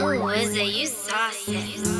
Ooh, is it you saucy?